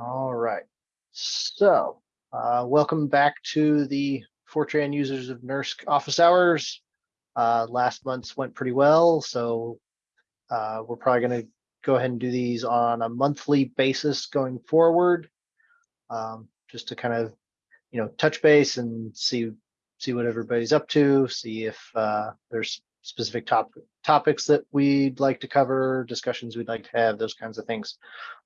All right. So, uh, welcome back to the Fortran users of NERSC office hours. Uh, last month's went pretty well, so uh, we're probably going to go ahead and do these on a monthly basis going forward, um, just to kind of, you know, touch base and see see what everybody's up to, see if uh, there's specific top topics that we'd like to cover, discussions we'd like to have, those kinds of things.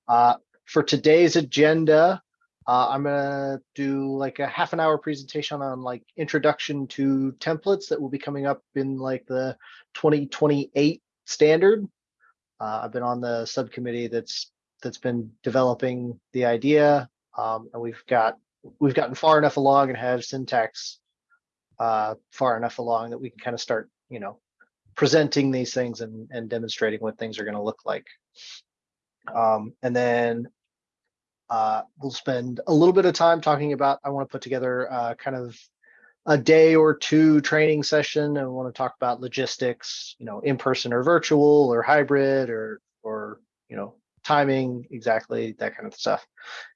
Uh, for today's agenda, uh, I'm gonna do like a half an hour presentation on like introduction to templates that will be coming up in like the 2028 standard. Uh, I've been on the subcommittee that's that's been developing the idea, um, and we've got we've gotten far enough along and have syntax uh, far enough along that we can kind of start, you know, presenting these things and, and demonstrating what things are going to look like. Um, and then uh, we'll spend a little bit of time talking about, I want to put together uh, kind of a day or two training session and we want to talk about logistics, you know, in person or virtual or hybrid or, or, you know, timing, exactly that kind of stuff.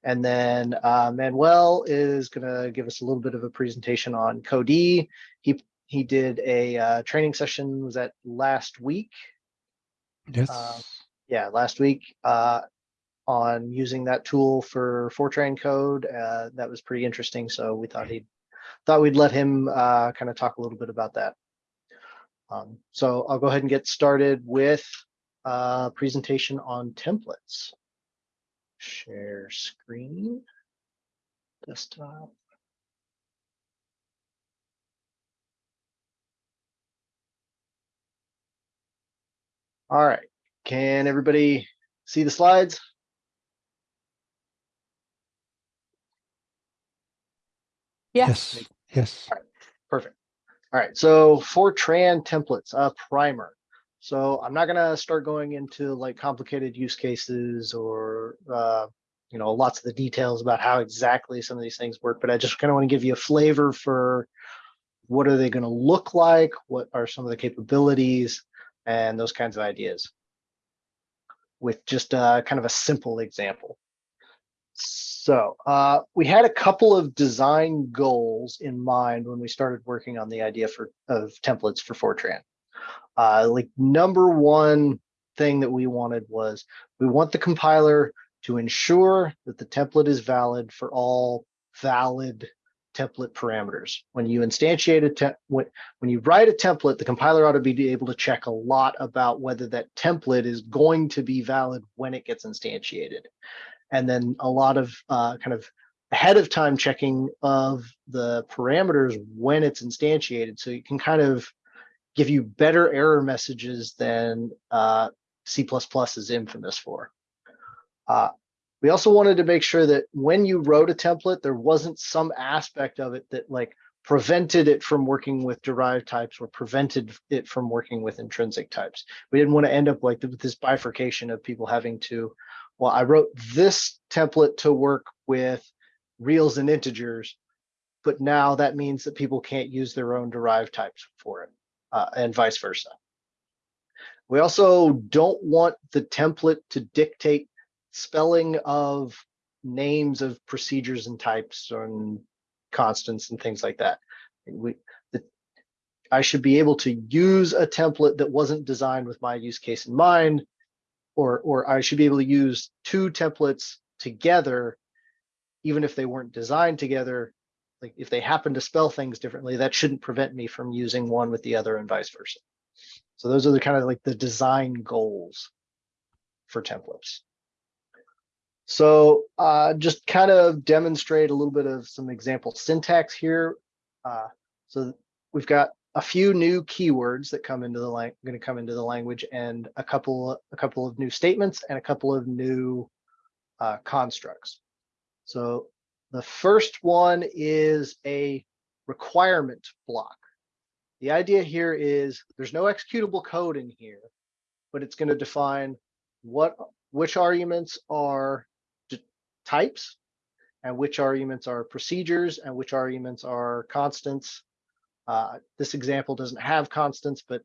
And then uh, Manuel is going to give us a little bit of a presentation on Codee. He he did a uh, training session. Was that last week? Yes. Uh, yeah, last week uh, on using that tool for Fortran code. Uh, that was pretty interesting. So we thought he thought we'd let him uh, kind of talk a little bit about that. Um, so I'll go ahead and get started with a presentation on templates. Share screen, desktop. All right, can everybody see the slides? Yes. Yes. Perfect. All right, so Fortran templates, a primer. So I'm not gonna start going into like complicated use cases or uh, you know lots of the details about how exactly some of these things work, but I just kind of want to give you a flavor for what are they going to look like, what are some of the capabilities, and those kinds of ideas with just a, kind of a simple example. So uh, we had a couple of design goals in mind when we started working on the idea for of templates for Fortran. Uh, like number one thing that we wanted was we want the compiler to ensure that the template is valid for all valid template parameters. When you instantiate a when, when you write a template, the compiler ought to be able to check a lot about whether that template is going to be valid when it gets instantiated. And then a lot of uh, kind of ahead of time checking of the parameters when it's instantiated. So you can kind of give you better error messages than uh, C++ is infamous for. Uh, we also wanted to make sure that when you wrote a template, there wasn't some aspect of it that like prevented it from working with derived types or prevented it from working with intrinsic types. We didn't want to end up like with this bifurcation of people having to, well, I wrote this template to work with reals and integers, but now that means that people can't use their own derived types for it uh, and vice versa. We also don't want the template to dictate spelling of names of procedures and types and constants and things like that. We, the, I should be able to use a template that wasn't designed with my use case in mind, or, or I should be able to use two templates together, even if they weren't designed together. Like if they happen to spell things differently, that shouldn't prevent me from using one with the other and vice versa. So those are the kind of like the design goals for templates. So uh, just kind of demonstrate a little bit of some example syntax here. Uh, so we've got a few new keywords that come into the going to come into the language and a couple a couple of new statements and a couple of new uh, constructs. So the first one is a requirement block. The idea here is there's no executable code in here, but it's going to define what which arguments are types and which arguments are procedures and which arguments are constants. Uh, this example doesn't have constants, but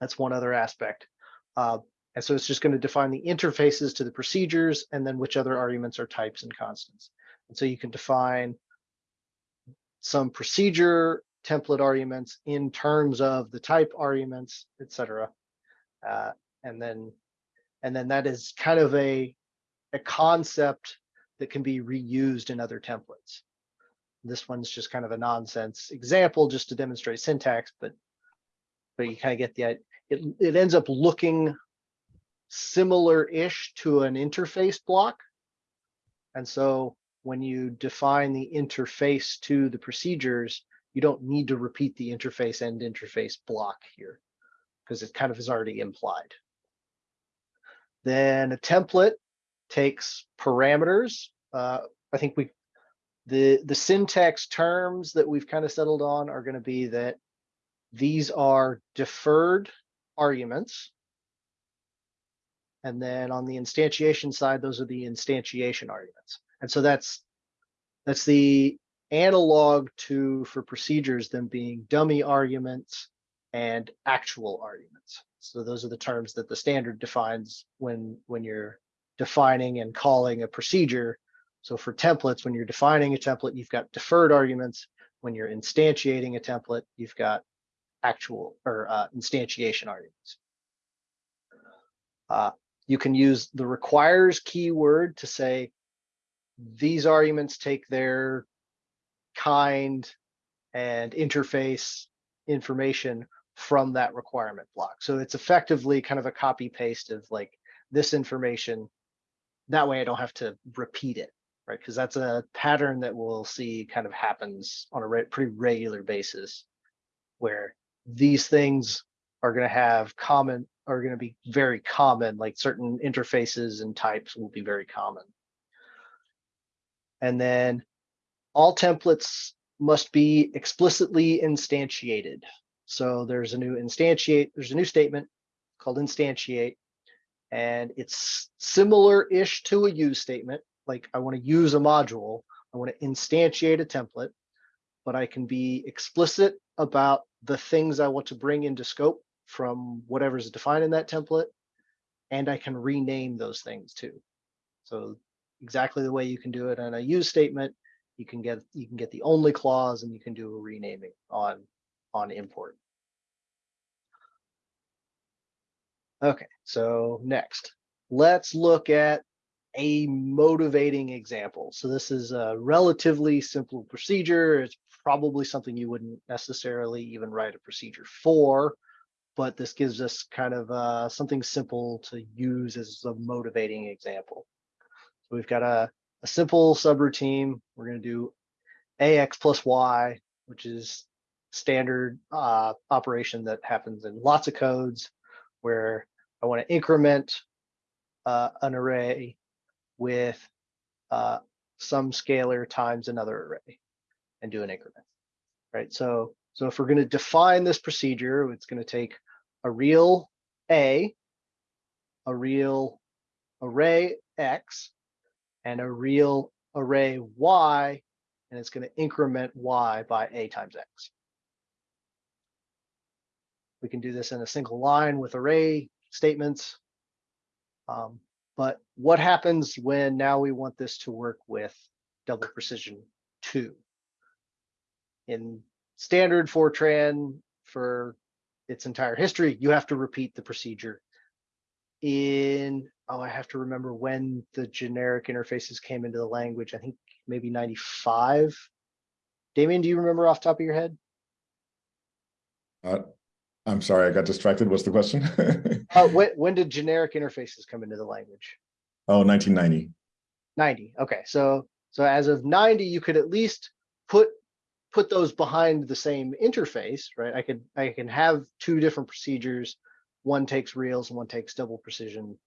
that's one other aspect. Uh, And so it's just going to define the interfaces to the procedures and then which other arguments are types and constants. And so you can define some procedure template arguments in terms of the type arguments, et cetera. Uh, and then, and then that is kind of a, a concept that can be reused in other templates. This one's just kind of a nonsense example just to demonstrate syntax, but but you kind of get the it it ends up looking similar-ish to an interface block. And so when you define the interface to the procedures, you don't need to repeat the interface and interface block here because it kind of is already implied. Then a template takes parameters. Uh, I think we the the syntax terms that we've kind of settled on are going to be that these are deferred arguments. And then on the instantiation side, those are the instantiation arguments. And so that's that's the analog to for procedures them being dummy arguments and actual arguments. So those are the terms that the standard defines when when you're defining and calling a procedure. So for templates, when you're defining a template, you've got deferred arguments. When you're instantiating a template, you've got actual or uh, instantiation arguments. Uh, you can use the requires keyword to say these arguments take their kind and interface information from that requirement block. So it's effectively kind of a copy paste of like this information. That way I don't have to repeat it, right? Because that's a pattern that we'll see kind of happens on a re pretty regular basis where these things are going to have common are going to be very common like certain interfaces and types will be very common and then all templates must be explicitly instantiated so there's a new instantiate there's a new statement called instantiate and it's similar-ish to a use statement like i want to use a module i want to instantiate a template but I can be explicit about the things I want to bring into scope from whatever's defined in that template, and I can rename those things too. So exactly the way you can do it in a use statement, you can get you can get the only clause and you can do a renaming on on import. Okay, so next, let's look at a motivating example. So this is a relatively simple procedure. It's probably something you wouldn't necessarily even write a procedure for, but this gives us kind of uh, something simple to use as a motivating example. So we've got a, a simple subroutine. We're going to do ax plus y, which is standard uh, operation that happens in lots of codes where I want to increment uh, an array with uh, some scalar times another array and do an increment, right? So, so if we're going to define this procedure, it's going to take a real A, a real array X, and a real array Y, and it's going to increment Y by A times X. We can do this in a single line with array statements. Um, but what happens when now we want this to work with double precision two? in standard Fortran for its entire history, you have to repeat the procedure. In, oh, I have to remember when the generic interfaces came into the language. I think maybe 95. Damien, do you remember off top of your head? Uh, I'm sorry, I got distracted. What's the question? uh, when, when did generic interfaces come into the language? Oh, 1990. 90. Okay, so so as of 90, you could at least put put those behind the same interface, right? I could I can have two different procedures. One takes reals and one takes double precision.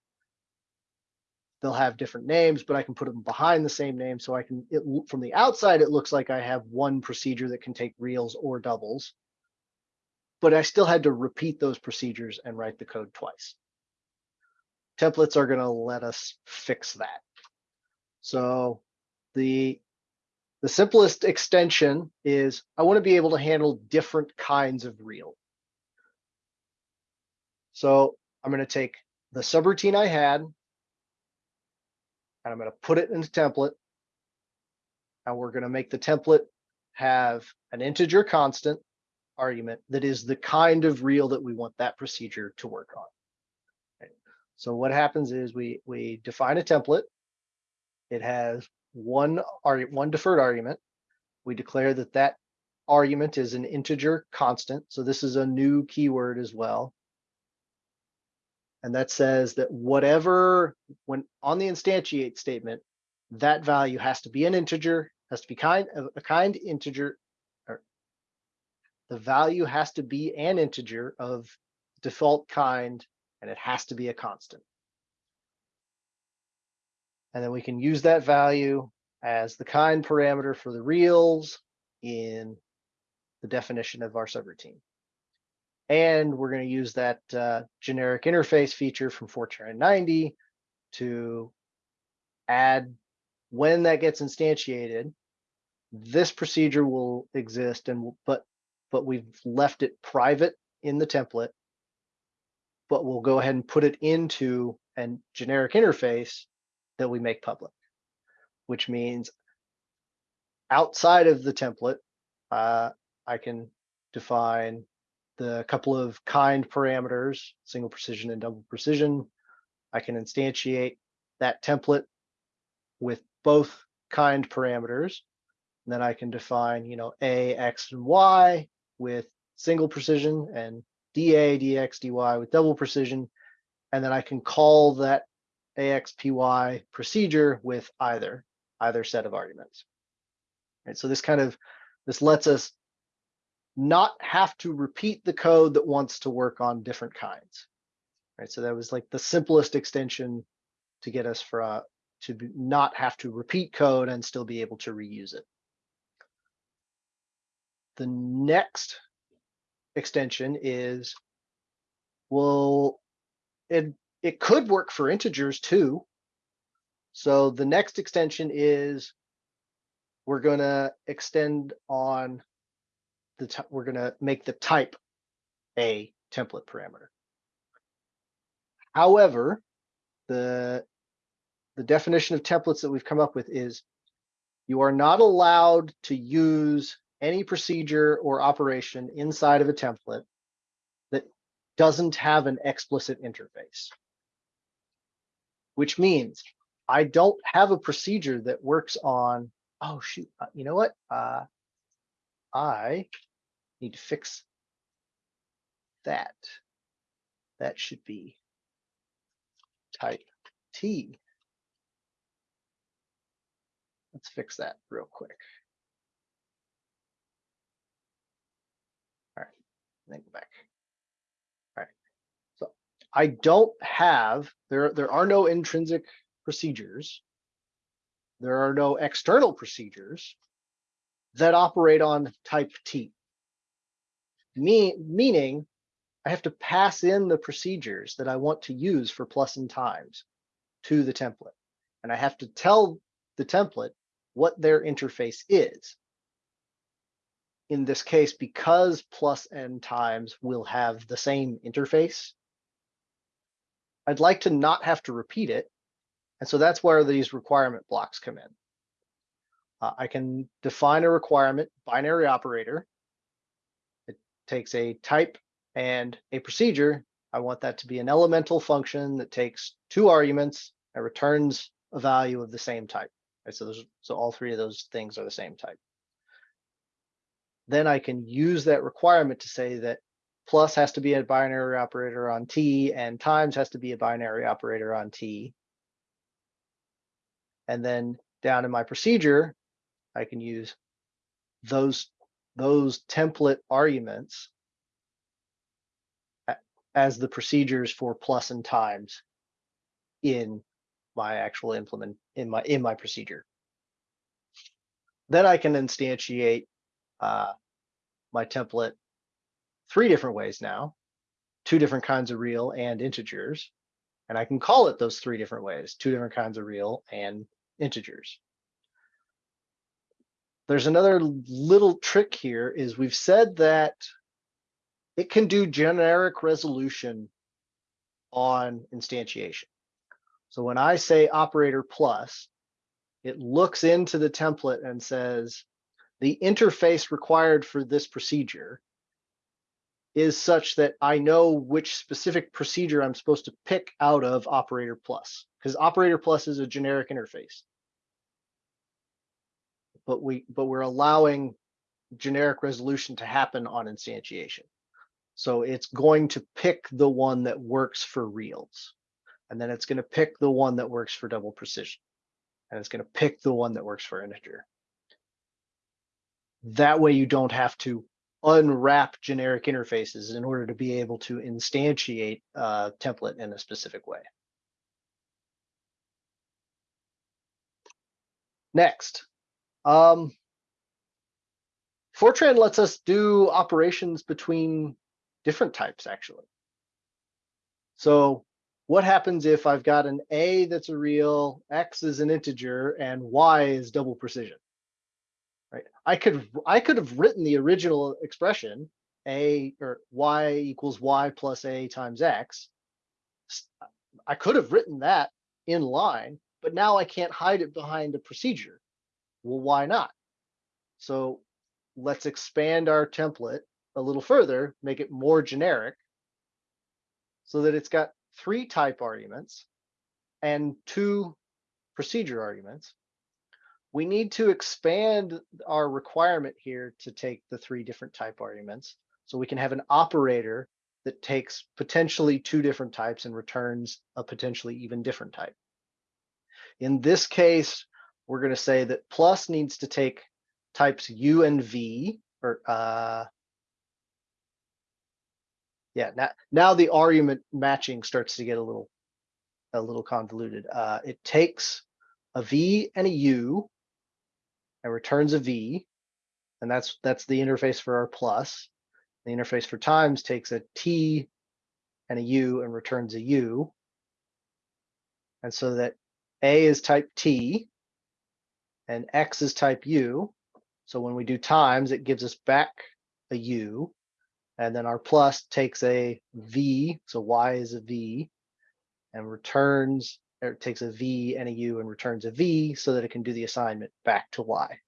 They'll have different names, but I can put them behind the same name. So I can, it, from the outside, it looks like I have one procedure that can take reals or doubles. But I still had to repeat those procedures and write the code twice. Templates are going to let us fix that. So the the simplest extension is I want to be able to handle different kinds of real. So I'm going to take the subroutine I had. And I'm gonna put it in template. And we're gonna make the template have an integer constant argument that is the kind of real that we want that procedure to work on. So what happens is we, we define a template. It has one, one deferred argument. We declare that that argument is an integer constant. So this is a new keyword as well. And that says that whatever, when on the instantiate statement, that value has to be an integer, has to be kind a kind integer. The value has to be an integer of default kind, and it has to be a constant. And then we can use that value as the kind parameter for the reals in the definition of our subroutine. And we're going to use that uh, generic interface feature from Fortran 90 to add when that gets instantiated. This procedure will exist and but but we've left it private in the template. But we'll go ahead and put it into a generic interface that we make public, which means outside of the template, uh, I can define the couple of kind parameters, single precision and double precision. I can instantiate that template with both kind parameters. And then I can define, you know, A, X, and Y with single precision and DA, DX, DY with double precision. And then I can call that AXPY procedure with either, either set of arguments. Right, so this kind of, this lets us not have to repeat the code that wants to work on different kinds. Right, so that was like the simplest extension to get us for to be, not have to repeat code and still be able to reuse it. The next extension is, well, it it could work for integers too. So the next extension is we're gonna extend on the, we're gonna make the type a template parameter. However, the, the definition of templates that we've come up with is you are not allowed to use any procedure or operation inside of a template that doesn't have an explicit interface. Which means I don't have a procedure that works on, oh shoot, uh, you know what? Uh, I need to fix that. That should be type T. Let's fix that real quick. All right, then go back. All right, so I don't have, there, there are no intrinsic procedures. There are no external procedures that operate on type T. Me, meaning I have to pass in the procedures that I want to use for plus and times to the template. And I have to tell the template what their interface is. In this case, because plus n times will have the same interface, I'd like to not have to repeat it. And so that's where these requirement blocks come in. Uh, I can define a requirement binary operator. It takes a type and a procedure. I want that to be an elemental function that takes two arguments and returns a value of the same type. Right, so those, so all three of those things are the same type. Then I can use that requirement to say that plus has to be a binary operator on T and times has to be a binary operator on T. And then down in my procedure, I can use those, those template arguments as the procedures for plus and times in my actual implement, in my, in my procedure. Then I can instantiate uh, my template three different ways now, two different kinds of real and integers. And I can call it those three different ways, two different kinds of real and integers. There's another little trick here is we've said that it can do generic resolution on instantiation. So when I say operator plus, it looks into the template and says, the interface required for this procedure is such that I know which specific procedure I'm supposed to pick out of operator plus, because operator plus is a generic interface. But we, but we're allowing generic resolution to happen on instantiation. So it's going to pick the one that works for reals. And then it's going to pick the one that works for double precision. And it's going to pick the one that works for integer. That way you don't have to unwrap generic interfaces in order to be able to instantiate a template in a specific way. Next, um, Fortran lets us do operations between different types, actually. So what happens if I've got an A that's a real, X is an integer, and Y is double precision? Right, I could I could have written the original expression A or Y equals Y plus A times X. I could have written that in line, but now I can't hide it behind a procedure. Well, why not? So let's expand our template a little further, make it more generic so that it's got three type arguments and two procedure arguments. We need to expand our requirement here to take the three different type arguments. So we can have an operator that takes potentially two different types and returns a potentially even different type. In this case, we're going to say that plus needs to take types U and V or uh, yeah, now, now the argument matching starts to get a little, a little convoluted. Uh, it takes a V and a U and returns a V. And that's, that's the interface for our plus. The interface for times takes a T and a U and returns a U. And so that A is type T and X is type U. So when we do times, it gives us back a U. And then our plus takes a V, so Y is a V, and returns, or it takes a V and a U and returns a V so that it can do the assignment back to Y.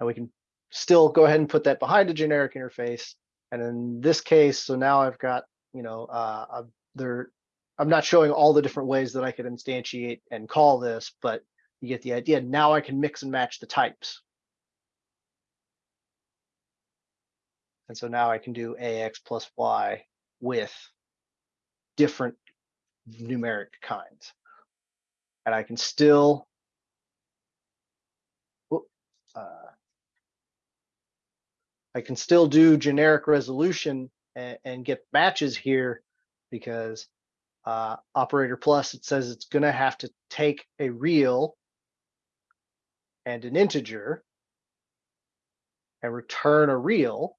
And we can still go ahead and put that behind a generic interface. And in this case, so now I've got, you know, uh, there, I'm not showing all the different ways that I could instantiate and call this, but you get the idea. Now I can mix and match the types. And so now I can do AX plus Y with different numeric kinds. And I can still uh, I can still do generic resolution and, and get matches here because uh, operator plus, it says it's going to have to take a real and an integer and return a real.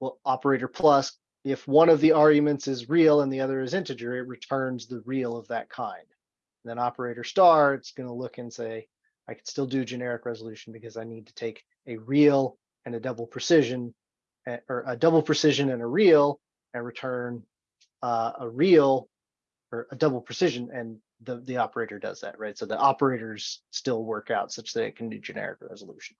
Well, operator plus, if one of the arguments is real and the other is integer, it returns the real of that kind. And then operator star, it's going to look and say, I can still do generic resolution because I need to take a real and a double precision eh, or a double precision and a real and return uh, a real or a double precision and the, the operator does that, right? So the operators still work out such that it can do generic resolution.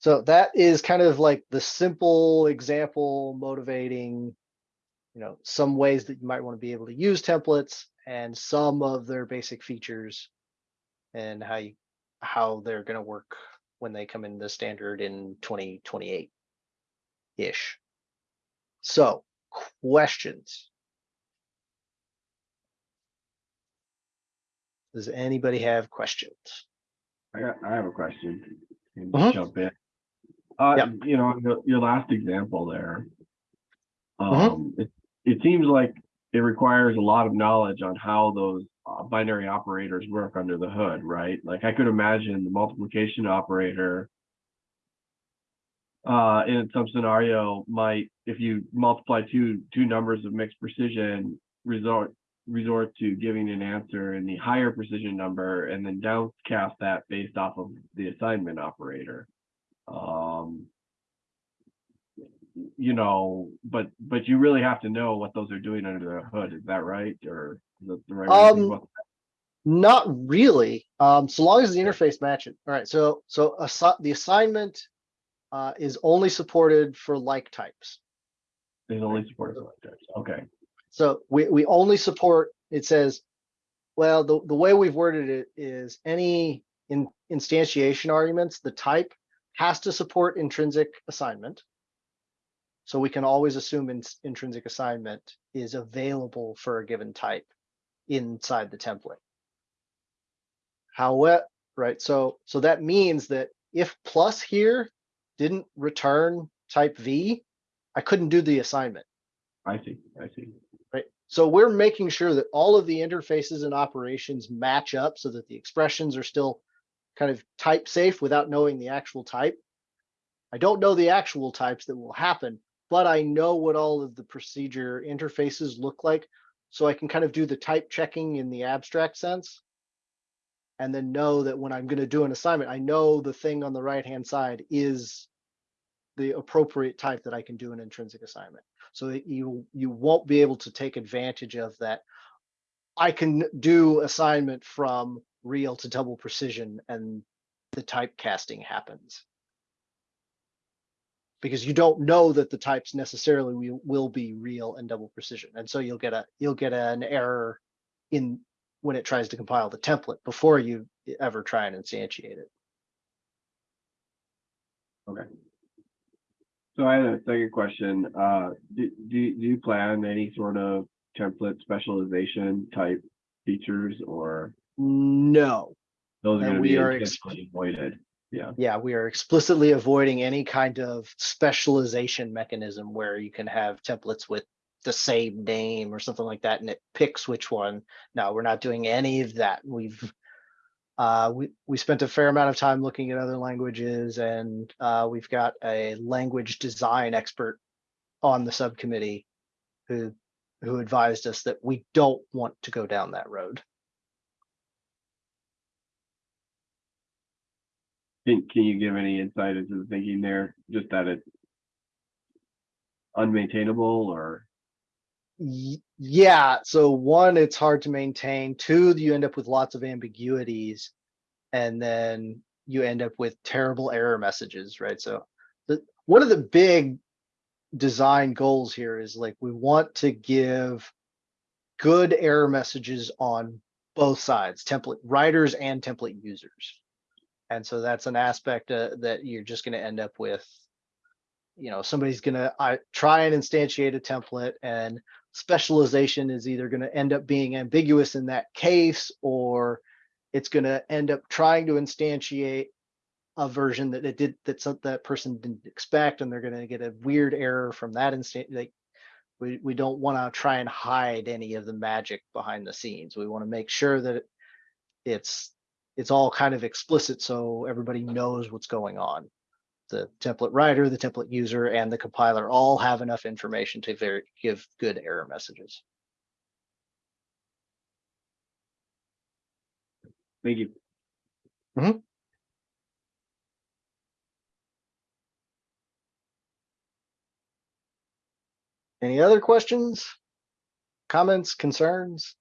So that is kind of like the simple example motivating, you know, some ways that you might want to be able to use templates and some of their basic features and how you how they're going to work when they come in the standard in 2028 ish. So questions? Does anybody have questions? I got, I have a question. Can Mhm. Jump in. Uh, Yep. you know, your, last example there. Um, it, it seems like it requires a lot of knowledge on how those uh, binary operators work under the hood, right? Like I could imagine the multiplication operator uh, in some scenario might, if you multiply two, two numbers of mixed precision, resort, resort to giving an answer in the higher precision number and then downcast that based off of the assignment operator. Um, you know, but, but you really have to know what those are doing under the hood, is that right? Or is that the right? way to think Um, Not really, um, so long as the interface match it. All right, so, so assi- the assignment uh, is only supported for like types. that? Only support for like types, okay, So we, we only support, it says, well, the, the way we've worded it is any in instantiation arguments, the type has to support intrinsic assignment. So we can always assume in, intrinsic assignment is available for a given type inside the template. However, right, so, so that means that if plus here didn't return type V, I couldn't do the assignment I see, I see. right? So we're making sure that all of the interfaces and operations match up so that the expressions are still kind of type safe without knowing the actual type. I don't know the actual types that will happen, but I know what all of the procedure interfaces look like. So I can kind of do the type checking in the abstract sense. And then know that when I'm going to do an assignment, I know the thing on the right-hand side is the appropriate type that I can do an intrinsic assignment so that you you won't be able to take advantage of that. I can do assignment from real to double precision and the typecasting happens. Because you don't know that the types necessarily will, be real and double precision. And so you'll get a you'll get an error in when it tries to compile the template before you ever try and instantiate it. Okay. So I had a second question, uh, do, do, do you plan any sort of template specialization type features or No, those are gonna we be are avoided? Yeah, Yeah, we are explicitly avoiding any kind of specialization mechanism where you can have templates with the same name or something like that and it picks which one. No, we're not doing any of that. We've uh, we, we spent a fair amount of time looking at other languages and uh, we've got a language design expert on the subcommittee who who advised us that we don't want to go down that road. Can, can you give any insight into the thinking there, just that it's unmaintainable or, Yeah, so one, it's hard to maintain. Two, you end up with lots of ambiguities. And then you end up with terrible error messages, right? So the, one of the big design goals here is like, we want to give good error messages on both sides, template writers and template users. And so that's an aspect uh, that you're just gonna end up with. You know, somebody's gonna, I try and instantiate a template and specialization is either going to end up being ambiguous in that case or it's going to end up trying to instantiate a version that it did that some, that person didn't expect and they're going to get a weird error from that instant like we, we don't want to try and hide any of the magic behind the scenes we want to make sure that it- it's it's all kind of explicit so everybody knows what's going on the template writer, the template user, and the compiler all have enough information to ver- give good error messages. thank you. Hmm. Any other questions? Comments, concerns?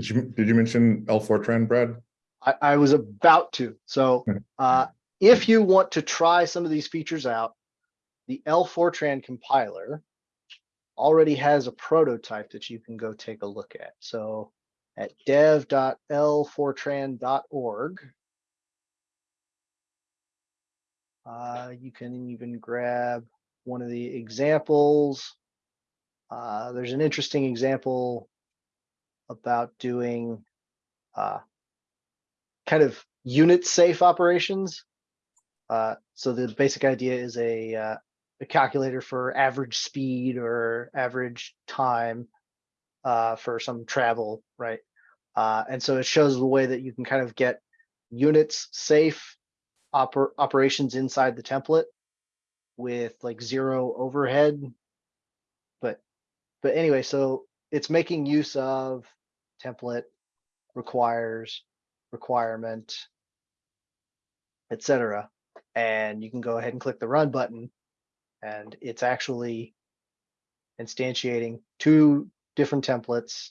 Did you, did you mention LFortran, Brad? I, I was about to. So uh, if you want to try some of these features out, the LFortran compiler already has a prototype that you can go take a look at. So at dev.lfortran.org, uh, you can even grab one of the examples. Uh, there's an interesting example about doing uh, kind of unit safe operations. Uh, so the basic idea is a, uh, a calculator for average speed or average time uh, for some travel, right? Uh, and so it shows the way that you can kind of get units safe oper- operations inside the template with like zero overhead. But but anyway, so it's making use of template requires requirement, etc. And you can go ahead and click the run button. And it's actually instantiating two different templates.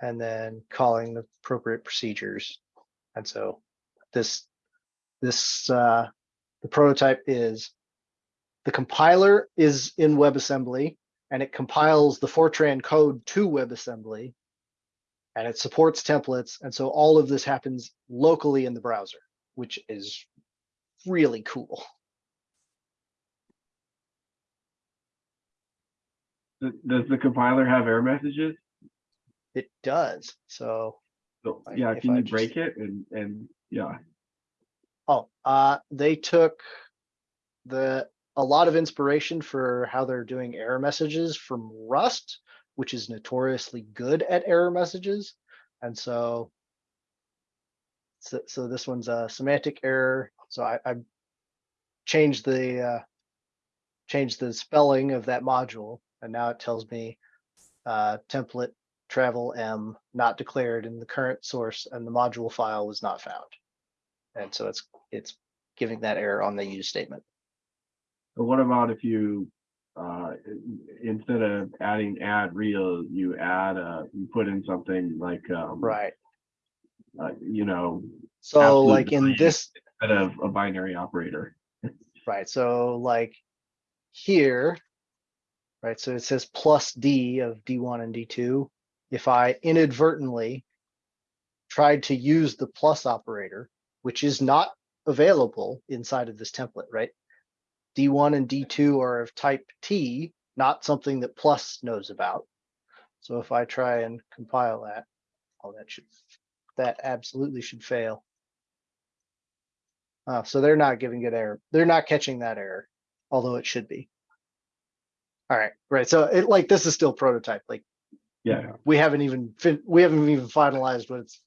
And then calling the appropriate procedures. And so this, this, uh, the prototype is the compiler is in WebAssembly and it compiles the Fortran code to WebAssembly and it supports templates. And so all of this happens locally in the browser, which is really cool. Does the compiler have error messages? It does. So, So, yeah, can you just- break it and, and, yeah, oh, uh, they took the, a lot of inspiration for how they're doing error messages from Rust, which is notoriously good at error messages. And so so, so this one's a semantic error. So I, I changed the, uh, changed the spelling of that module and now it tells me, uh, template travel M not declared in the current source and the module file was not found. And so it's, it's giving that error on the use statement. But what about if you, uh, instead of adding add real, you add, uh, you put in something like, um, Right. uh, you know, So like in this, instead of a binary operator. right, so like here, right, so it says plus D of D1 and D2. If I inadvertently tried to use the plus operator, which is not available inside of this template, right? D1 and D2 are of type T, not something that plus knows about. So if I try and compile that, oh, that should, that absolutely should fail. Uh, so they're not giving it error. They're not catching that error, although it should be. All right, right. So it like this is still prototype. Like Yeah, we haven't even fin- we haven't even finalized what it's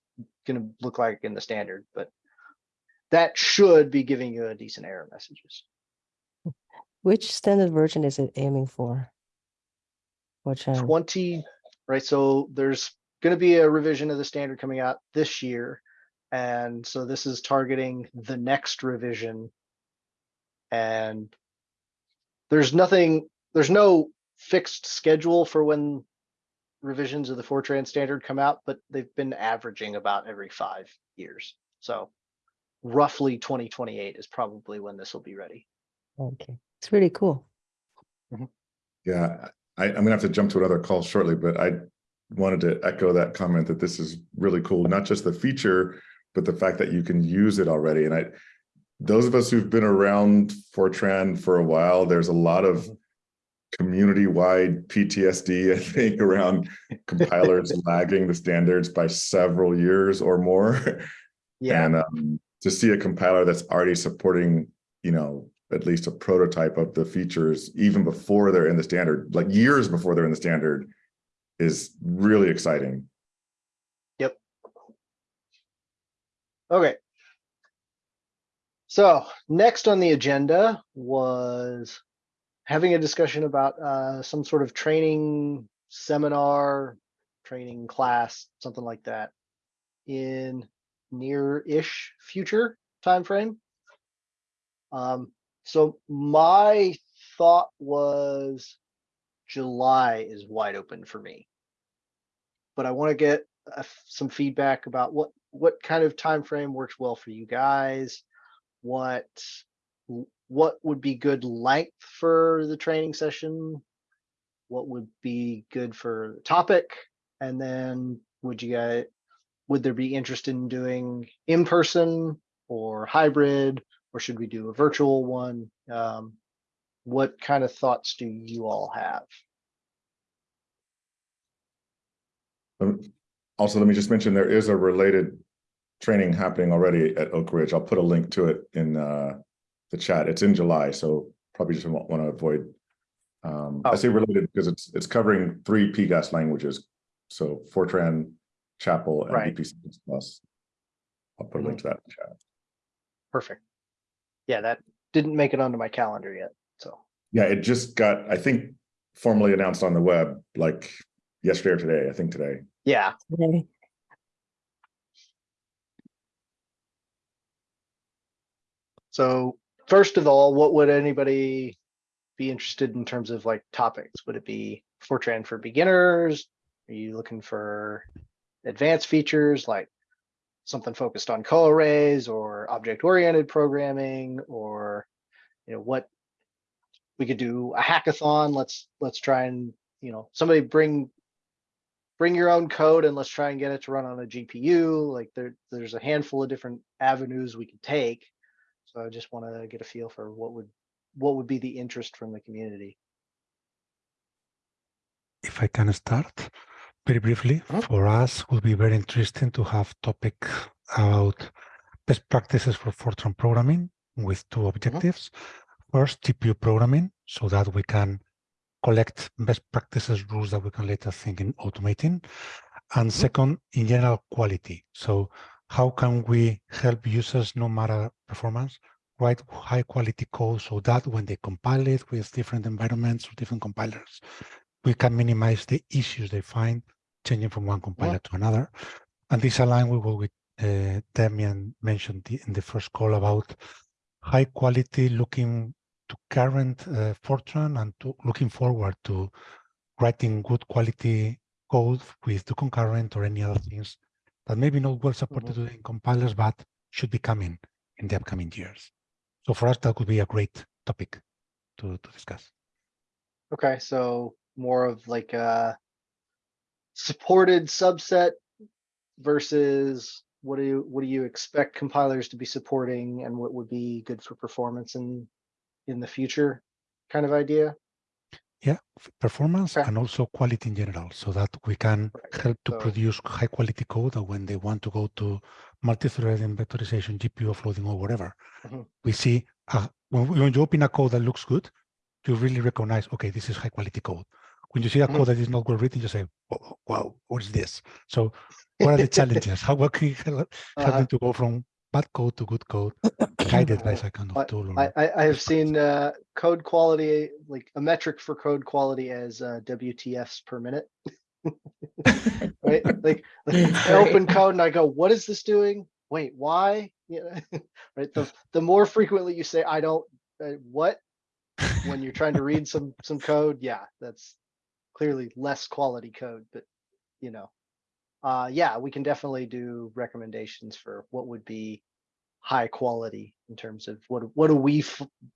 gonna look like in the standard, but that should be giving you a decent error messages. Which standard version is it aiming for? Which one? Twenty, right? So there's gonna be a revision of the standard coming out this year. And so this is targeting the next revision. And there's nothing, there's no fixed schedule for when revisions of the Fortran standard come out, but they've been averaging about every five years. So roughly twenty twenty-eight is probably when this will be ready. Okay, it's really cool. Yeah, I, I'm gonna have to jump to another call shortly, but I wanted to echo that comment that this is really cool, not just the feature, but the fact that you can use it already. And I, those of us who've been around Fortran for a while, there's a lot of community-wide PTSD, I think, around compilers lagging the standards by several years or more. Yeah, And um, to see a compiler that's already supporting, you know, at least a prototype of the features even before they're in the standard, like years before they're in the standard, is really exciting. Yep. Okay. So next on the agenda was having a discussion about uh, some sort of training seminar, training class, something like that in near-ish future timeframe. Um, so my thought was July is wide open for me. But I want to get some feedback about what, what kind of time frame works well for you guys? What, what would be good length for the training session? What would be good for the topic? And then would you guys, would there be interest in doing in-person or hybrid? Or should we do a virtual one? Um, what kind of thoughts do you all have? Um, Also, let me just mention, there is a related training happening already at Oak Ridge. I'll put a link to it in uh, the chat. It's in July, so probably just want to avoid. Um, I Oh. say related because it's, it's covering three PGAS languages. So Fortran, Chapel, and Right. Plus. I'll put a link to that in the chat. Perfect. Yeah, that didn't make it onto my calendar yet, so. Yeah, it just got, I think, formally announced on the web, like yesterday or today, I think today. Yeah, Okay. So first of all, what would anybody be interested in terms of like topics? Would it be Fortran for beginners? Are you looking for advanced features like something focused on co-arrays or object-oriented programming or, you know, what we could do a hackathon. Let's, let's try and, you know, somebody bring bring your own code and let's try and get it to run on a GPU. Like there, there's a handful of different avenues we could take. So I just want to get a feel for what would, what would be the interest from the community. If I can start very briefly, Mhm. for us would be very interesting to have topic about best practices for Fortran programming with two objectives. First, GPU programming, so that we can collect best practices rules that we can later think in automating. And second, in general, quality. So how can we help users, no matter performance, write high quality code so that when they compile it with different environments or different compilers, we can minimize the issues they find changing from one compiler to another. And this aligns with what we, uh, Damian mentioned the- in the first call about high quality looking to current uh, Fortran and to looking forward to writing good quality code with the concurrent or any other things that maybe not well supported today in compilers, but should be coming in the upcoming years. So for us, that could be a great topic to, to discuss. Okay, so more of like a supported subset versus what do you, what do you expect compilers to be supporting and what would be good for performance in, in the future kind of idea? Yeah, performance Okay. and also quality in general, so that we can Right, help to so- produce high quality code that when they want to go to multi-threading, vectorization, GPU offloading or whatever, Mhm. we see uh, when, we- when you open a code that looks good, you really recognize, okay, this is high quality code. When you see a code that is not well written, you say, "Whoa, wow, what is this? So what are the challenges? How what can you help, Uh-huh. them to go from bad code to good code, guided by some kind I- of tool? I, I, I have seen, uh, code quality, like a metric for code quality as, uh, WTFs per minute. Right, like, That's I open code and I go, what is this doing? Wait, why? Yeah, right, the, the more frequently you say, I don't, uh, what? When you're trying to read some, some code, yeah, that's clearly less quality code, but, you know. Uh, yeah, we can definitely do recommendations for what would be high quality in terms of what, what do we,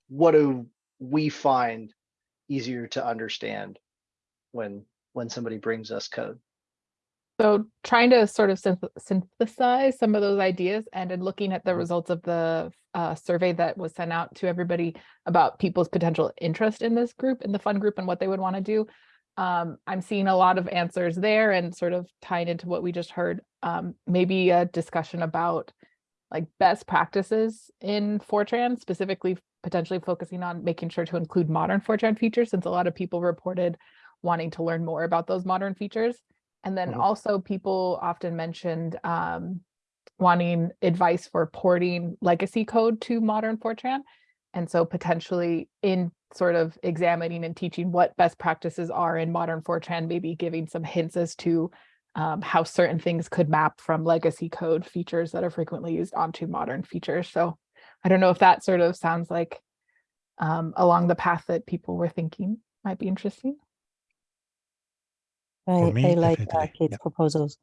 what do we find easier to understand when, when somebody brings us code? So trying to sort of synth- synthesize some of those ideas and in looking at the Mhm. results of the uh, survey that was sent out to everybody about people's potential interest in this group, in the fun group and what they would want to do. Um, I'm seeing a lot of answers there and sort of tying into what we just heard, um, maybe a discussion about like best practices in Fortran, specifically potentially focusing on making sure to include modern Fortran features, since a lot of people reported wanting to learn more about those modern features. And then Mhm. also people often mentioned um, wanting advice for porting legacy code to modern Fortran. And so potentially in sort of examining and teaching what best practices are in modern Fortran, maybe giving some hints as to um, how certain things could map from legacy code features that are frequently used onto modern features. So I don't know if that sort of sounds like um, along the path that people were thinking might be interesting. I, me, I like uh, Kate's yeah. proposals.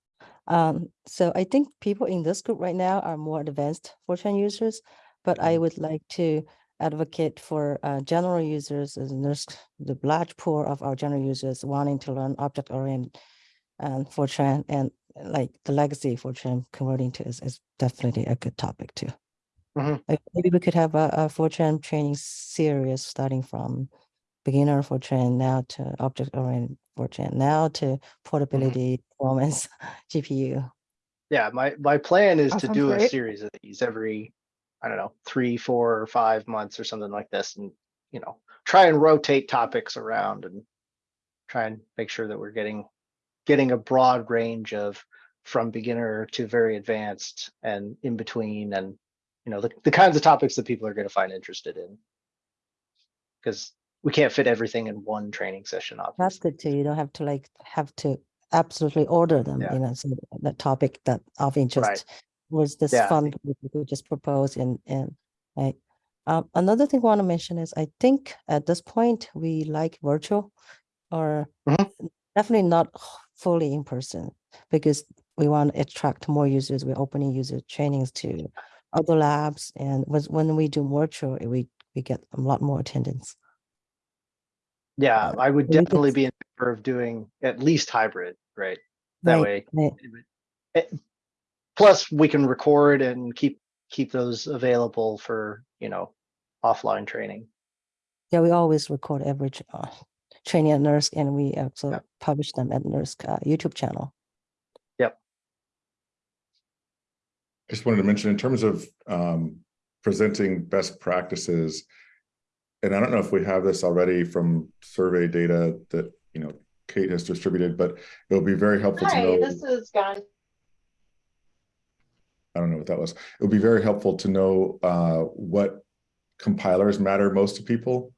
Um, so I think people in this group right now are more advanced Fortran users, but I Mhm. would like to advocate for uh, general users as there's the large pool of our general users wanting to learn object oriented and Fortran and like the legacy Fortran converting to is, is definitely a good topic too. Mhm. Like, Maybe we could have a, a Fortran training series starting from beginner Fortran now to object oriented Fortran now to portability, performance, GPU. Yeah, my, my plan is That to do a series of these every, I don't know, three, four, or five months or something like this and, you know, try and rotate topics around and try and make sure that we're getting, getting a broad range of from beginner to very advanced and in between and, you know, the, the kinds of topics that people are going to find interested in. Because we can't fit everything in one training session, obviously. That's good too. You don't have to like have to absolutely order them, Yeah. you know, so the topic that of interest was this Yeah. fun, we could just propose and, and like, Um, another thing I want to mention is I think at this point we like virtual or Mhm. definitely not fully in person because we want to attract more users. We're opening user trainings to other labs, and was when we do virtual, we we get a lot more attendance. Yeah, Uh, I would definitely be in favor of doing at least hybrid, right? That way. right. it- Plus, we can record and keep, keep those available for, you know, offline training. Yeah, we always record every uh, training at NERSC, and we also Yeah. publish them at NERSC uh, YouTube channel. Yep I just wanted to mention in terms of um, presenting best practices. And I don't know if we have this already from survey data that, you know, Kate has distributed, but it would be very helpful to Hi, know. this is Guy. I don't know what that was. It would be very helpful to know uh, what compilers matter most to people.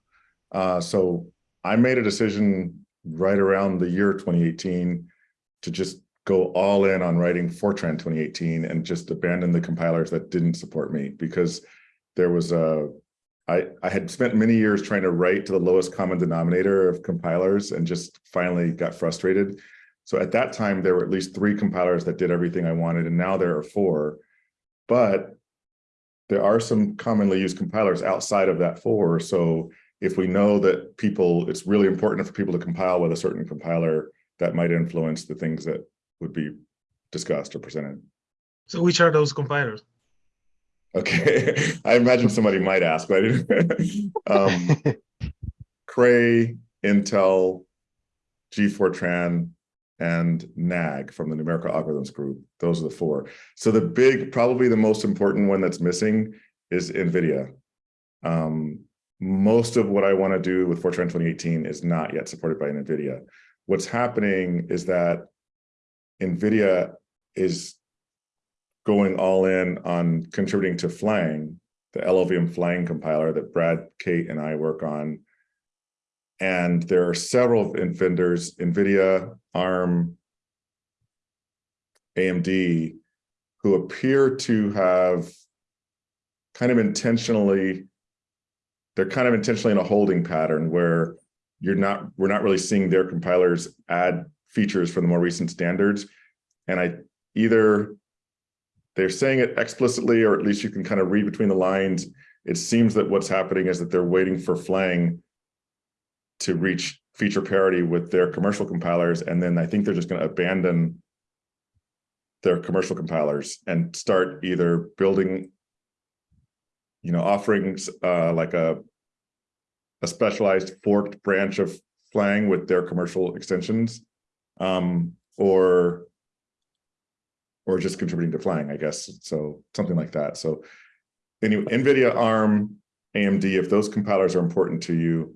Uh, so I made a decision right around the year 2018 to just go all in on writing Fortran 2018 and just abandon the compilers that didn't support me because there was a I, I had spent many years trying to write to the lowest common denominator of compilers and just finally got frustrated. So at that time, there were at least three compilers that did everything I wanted, and now there are four. But there are some commonly used compilers outside of that four. So if we know that people, it's really important for people to compile with a certain compiler, that might influence the things that would be discussed or presented. So which are those compilers? Okay, I imagine somebody might ask, but I didn't. um, Cray, Intel, GFortran, and NAG from the numerical algorithms group. Those are the four. So the big, probably the most important one that's missing is NVIDIA. Um, most of what I want to do with Fortran 2018 is not yet supported by NVIDIA. What's happening is that NVIDIA is going all in on contributing to Flang, the LLVM Flang compiler that Brad, Kate, and I work on. And there are several vendors, NVIDIA, ARM, AMD, who appear to have kind of intentionally, they're kind of intentionally in a holding pattern where you're not, we're not really seeing their compilers add features from the more recent standards. And I either they're saying it explicitly, or at least you can kind of read between the lines. It seems that what's happening is that they're waiting for Flang to reach feature parity with their commercial compilers. And then I think they're just going to abandon their commercial compilers and start either building, you know, offerings uh, like a, a specialized forked branch of Flang with their commercial extensions, um, or or just contributing to Flang, I guess. So something like that. So anyway, NVIDIA, ARM, AMD, if those compilers are important to you,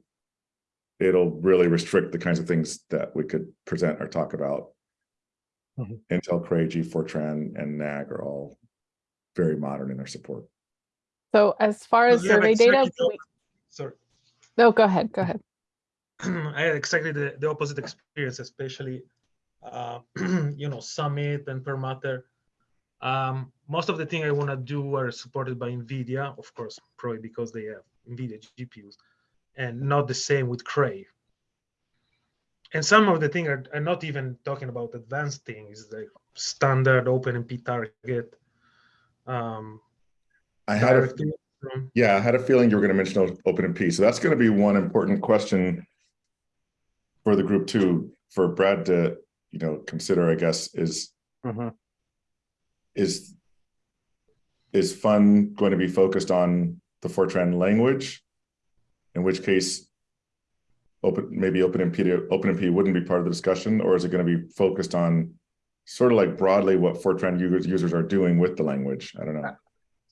it'll really restrict the kinds of things that we could present or talk about. Mhm. Intel, Cray, GFortran, and NAG are all very modern in their support. So as far as Because we have survey data, exactly the we- Sorry, no, go ahead, go ahead. I had exactly the, the opposite experience, especially, uh, you know, Summit and Perlmutter. Um, most of the thing I want to do are supported by NVIDIA, of course, probably because they have NVIDIA GPUs, and not the same with Cray. And some of the things are, are not even talking about advanced things like standard OpenMP target. Um, I had a, directly yeah, I had a feeling you were going to mention OpenMP. So that's going to be one important question for the group too, for Brad to, you know, consider, I guess, is Mhm. is is fun going to be focused on the Fortran language? In which case, open maybe OpenMP OpenMP wouldn't be part of the discussion, or is it going to be focused on sort of like broadly what Fortran users users are doing with the language? I don't know.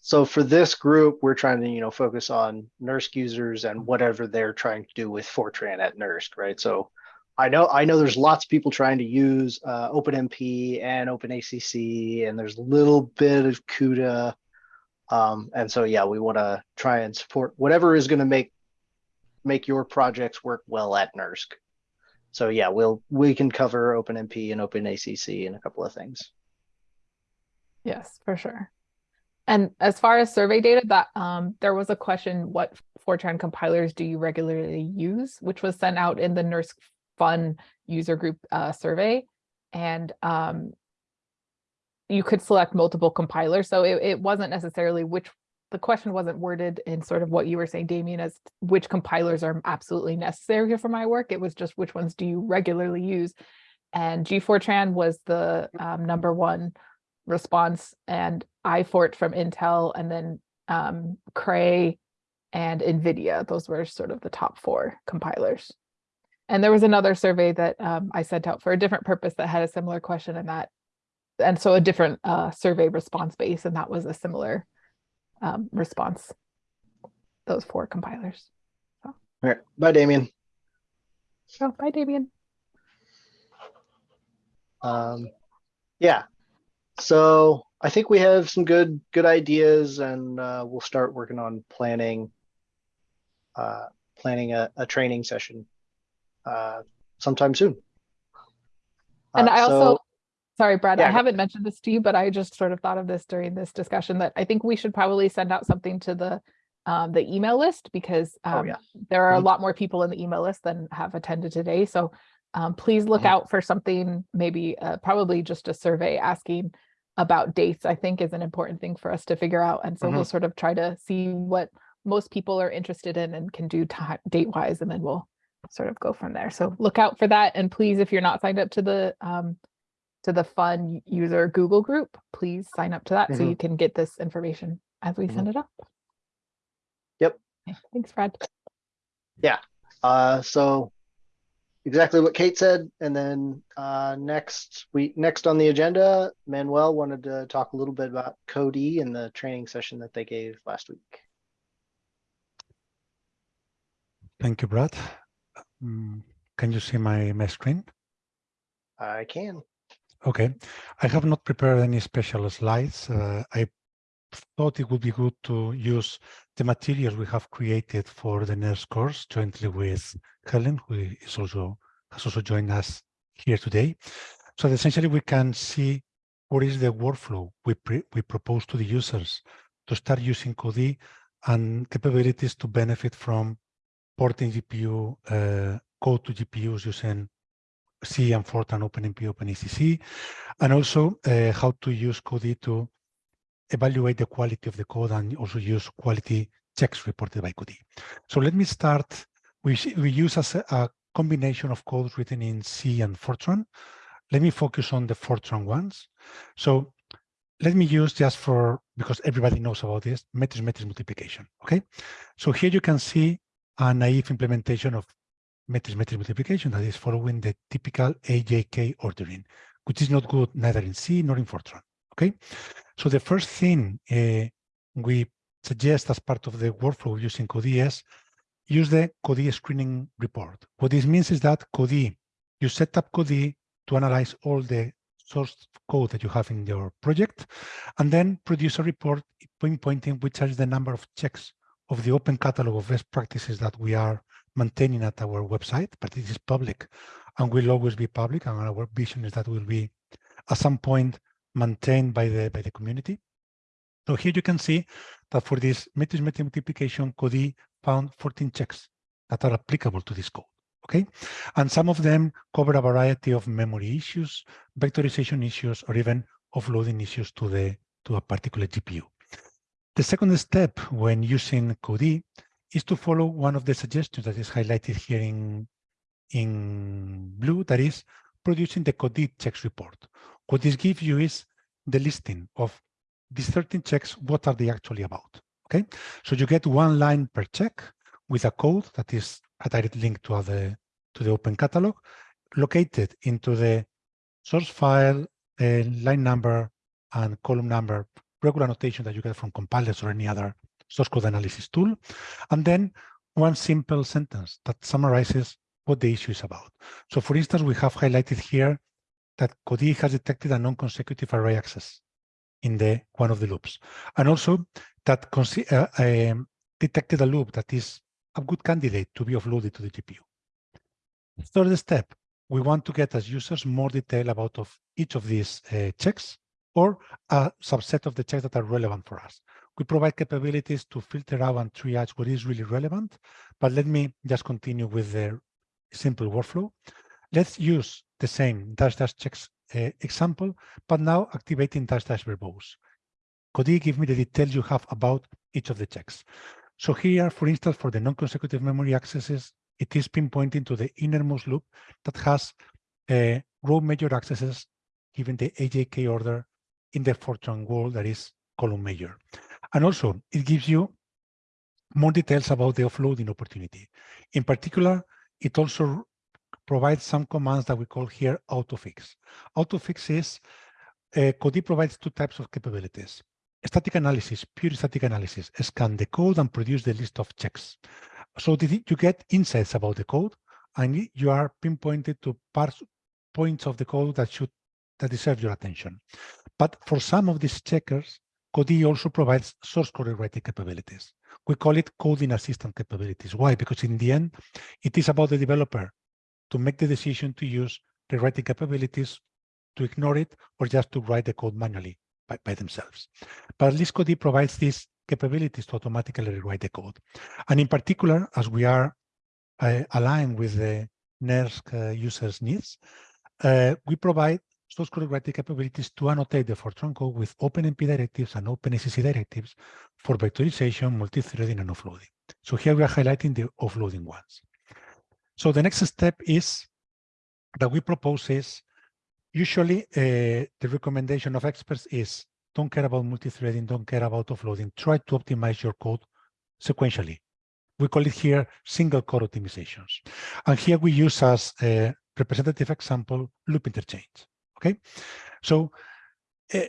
So for this group, we're trying to, you know, focus on NERSC users and whatever they're trying to do with Fortran at NERSC, right? So I know, I know there's lots of people trying to use uh, OpenMP and OpenACC, and there's a little bit of CUDA. Um, and so, yeah, we want to try and support whatever is going to make make your projects work well at NERSC. So yeah, we'll we can cover OpenMP and OpenACC and a couple of things. Yes, for sure. And as far as survey data, that um, there was a question, what Fortran compilers do you regularly use, which was sent out in the NERSC Fun user group uh, survey. And um, you could select multiple compilers. So it, it wasn't necessarily which, the question wasn't worded in sort of what you were saying, Damian, as which compilers are absolutely necessary for my work. It was just which ones do you regularly use? And GFortran was the um, number one response and iFort from Intel and then um, Cray and NVIDIA. Those were sort of the top four compilers. And there was another survey that um, I sent out for a different purpose that had a similar question and that, and so a different uh, survey response base, and that was a similar um, response, those four compilers. All right, bye, Damian. So, bye, Damian. Um, yeah. So I think we have some good good ideas, and uh, we'll start working on planning uh, planning a, a training session uh, sometime soon. And Uh, I also, so- sorry, Brad, I Yeah, go- haven't mentioned this to you, but I just sort of thought of this during this discussion that I think we should probably send out something to the um, the email list because Oh, um, yeah. there are a Mhm. lot more people in the email list than have attended today. So um, please look Mhm. out for something, maybe uh, probably just a survey asking about dates, I think is an important thing for us to figure out. And so we'll sort of try to see what most people are interested in and can do date wise, and then we'll sort of go from there. So look out for that. And please, if you're not signed up to the um, to the fun user Google group, please sign up to that so Mhm. you can get this information as we send it up. Yep. Okay, Thanks, Fred. Uh, so exactly what Kate said, and then uh, next week, next on the agenda, Manuel wanted to talk a little bit about Codee and the training session that they gave last week. Thank you, Brad. Mm, Can you see my, my screen? I can. Okay, I have not prepared any special slides. Uh, I thought it would be good to use the materials we have created for the NERSC course jointly with Helen, who is also has also joined us here today. So essentially we can see what is the workflow we we propose to the users to start using Codee and capabilities to benefit from porting GPU uh, code to GPUs using C and Fortran OpenMP, OpenACC, and also uh, how to use Codee to evaluate the quality of the code and also use quality checks reported by Codee. So let me start. We, we use as a, a combination of codes written in C and Fortran. Let me focus on the Fortran ones. So let me use just for, because everybody knows about this, matrix matrix multiplication, okay? So here you can see a naive implementation of matrix matrix multiplication that is following the typical IJK ordering, which is not good neither in C nor in Fortran, okay? So the first thing uh, we suggest as part of the workflow using Codee is use the Codee screening report. What this means is that Codee, you set up Codee to analyze all the source code that you have in your project, and then produce a report pinpointing which is the number of checks of the open catalog of best practices that we are maintaining at our website, but it is public and will always be public. And our vision is that will be at some point maintained by the by the community. So here you can see that for this matrix multiplication, Codee found 14 checks that are applicable to this code. Okay, and some of them cover a variety of memory issues, vectorization issues, or even offloading issues to the to a particular GPU. The second step when using Codee is to follow one of the suggestions that is highlighted here in, in blue, that is producing the Codee checks report. What this gives you is the listing of these 13 checks, what are they actually about, okay? So you get one line per check with a code that is a direct link to, other, to the open catalog, located into the source file, uh, line number, and column number, regular notation that you get from compilers or any other source code analysis tool, and then one simple sentence that summarizes what the issue is about. So for instance, we have highlighted here that Codee has detected a non-consecutive array access in the one of the loops, and also that uh, um, detected a loop that is a good candidate to be offloaded to the GPU. Third step, we want to get as users more detail about of each of these uh, checks or a subset of the checks that are relevant for us. We provide capabilities to filter out and triage what is really relevant, but let me just continue with the simple workflow. Let's use the same dash dash checks uh, example, but now activating dash dash verbose. Could you give me the details you have about each of the checks. So here, for instance, for the non-consecutive memory accesses, it is pinpointing to the innermost loop that has uh, row major accesses given the IJK order in the Fortran world that is column major. And also, it gives you more details about the offloading opportunity. In particular, it also provides some commands that we call here autofix. Autofix is, uh, provides two types of capabilities. Static analysis, pure static analysis, scan the code and produce the list of checks. So you get insights about the code and you are pinpointed to parts, points of the code that should that deserve your attention. But for some of these checkers, Codee also provides source code rewriting capabilities. We call it coding assistant capabilities. Why? Because in the end, it is about the developer to make the decision to use rewriting capabilities, to ignore it, or just to write the code manually by, by themselves. But at least Codee provides these capabilities to automatically rewrite the code. And in particular, as we are uh, aligned with the NERSC uh, users' needs, uh, we provide source code writing capabilities to annotate the Fortran code with OpenMP directives and OpenACC directives for vectorization, multi-threading, and offloading. So here we are highlighting the offloading ones. So the next step is that we propose is usually uh, the recommendation of experts is don't care about multi-threading, don't care about offloading, try to optimize your code sequentially. We call it here single core optimizations. And here we use as a representative example loop interchange. Okay, so uh,